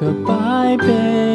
Goodbye, babe.